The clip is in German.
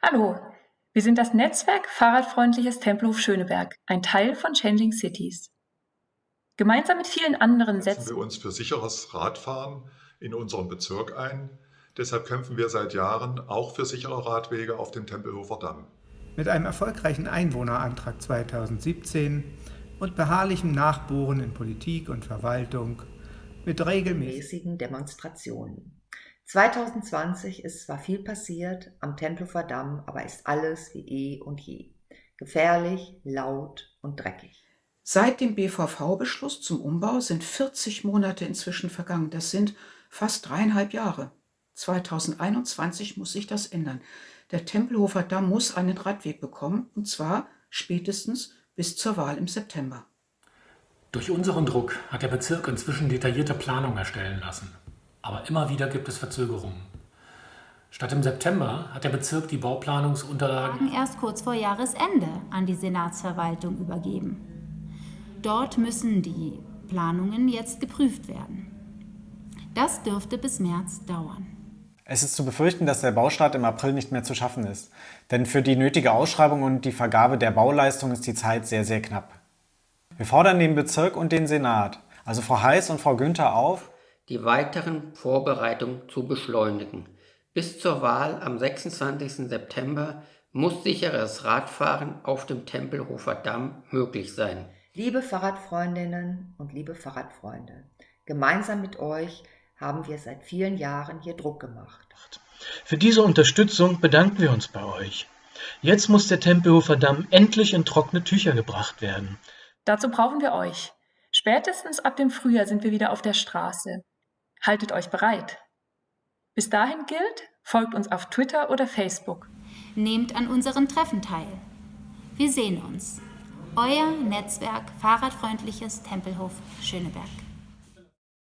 Hallo, wir sind das Netzwerk Fahrradfreundliches Tempelhof Schöneberg, ein Teil von Changing Cities. Gemeinsam mit vielen anderen setzen setzen wir uns für sicheres Radfahren in unserem Bezirk ein. Deshalb kämpfen wir seit Jahren auch für sichere Radwege auf dem Tempelhofer Damm. Mit einem erfolgreichen Einwohnerantrag 2017 und beharrlichem Nachbohren in Politik und Verwaltung mit regelmäßigen Demonstrationen. 2020 ist zwar viel passiert am Tempelhofer Damm, aber ist alles wie eh und je. Gefährlich, laut und dreckig. Seit dem BVV-Beschluss zum Umbau sind 40 Monate inzwischen vergangen. Das sind fast dreieinhalb Jahre. 2021 muss sich das ändern. Der Tempelhofer Damm muss einen Radweg bekommen, und zwar spätestens bis zur Wahl im September. Durch unseren Druck hat der Bezirk inzwischen detaillierte Planungen erstellen lassen. Aber immer wieder gibt es Verzögerungen. Statt im September hat der Bezirk die Bauplanungsunterlagen erst kurz vor Jahresende an die Senatsverwaltung übergeben. Dort müssen die Planungen jetzt geprüft werden. Das dürfte bis März dauern. Es ist zu befürchten, dass der Baustart im April nicht mehr zu schaffen ist. Denn für die nötige Ausschreibung und die Vergabe der Bauleistung ist die Zeit sehr, sehr knapp. Wir fordern den Bezirk und den Senat, also Frau Heiß und Frau Günther auf, die weiteren Vorbereitungen zu beschleunigen. Bis zur Wahl am 26. September muss sicheres Radfahren auf dem Tempelhofer Damm möglich sein. Liebe Fahrradfreundinnen und liebe Fahrradfreunde, gemeinsam mit euch haben wir seit vielen Jahren hier Druck gemacht. Für diese Unterstützung bedanken wir uns bei euch. Jetzt muss der Tempelhofer Damm endlich in trockene Tücher gebracht werden. Dazu brauchen wir euch. Spätestens ab dem Frühjahr sind wir wieder auf der Straße. Haltet euch bereit. Bis dahin gilt, folgt uns auf Twitter oder Facebook. Nehmt an unseren Treffen teil. Wir sehen uns. Euer Netzwerk Fahrradfreundliches Tempelhof Schöneberg.